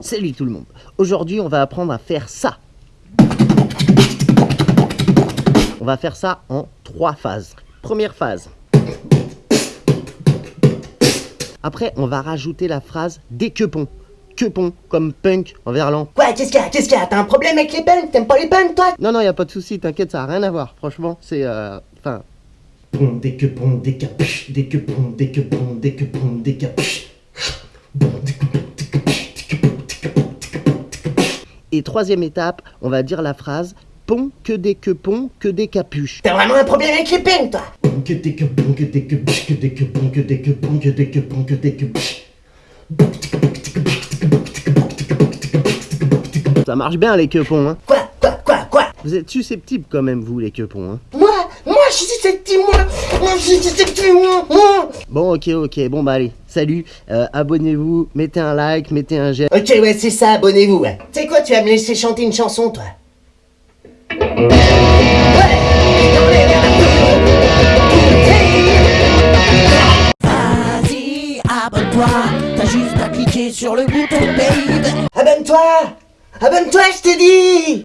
Salut tout le monde. Aujourd'hui, on va apprendre à faire ça. On va faire ça en trois phases. Première phase. Après, on va rajouter la phrase des quepons. Quepons, comme punk en verlan. Quoi, qu'est-ce qu'il y a Qu'est-ce qu'il y a? T'as un problème avec les punks? T'aimes pas les punks, toi? Non, non, y a pas de souci, t'inquiète, ça a rien à voir. Franchement, c'est... euh, Enfin, Bon, dès que bon, dès que psh, dès que bon, dès que bon, dès que bon, dès que psh. Bon, dès que bon, dès que psh, dès que bon, dès que bon, dès que bon, dès que psh. Et troisième étape, on va dire la phrase pont que des quepons que des capuches. T'as vraiment un problème avec les punks, toi que dès que bon, que dès que psh, que dès que bon, que dès que bon, que dès que bon, que dès que que que que que que que que. Ça marche bien les quepons, hein. Quoi Quoi Quoi Quoi? Vous êtes susceptibles quand même, vous, les quepons, hein. Moi Moi, je suis susceptible, moi Moi, je suis susceptible, moi moi. Bon, ok, ok, bon bah allez, salut, euh, abonnez-vous, mettez un like, mettez un j'aime. Ok, ouais, c'est ça, abonnez-vous, ouais. Tu vas me laisser chanter une chanson, toi. Vas-y, abonne-toi, t'as juste à cliquer sur le bouton babe. Abonne-toi. Abonne-toi, je t'ai dit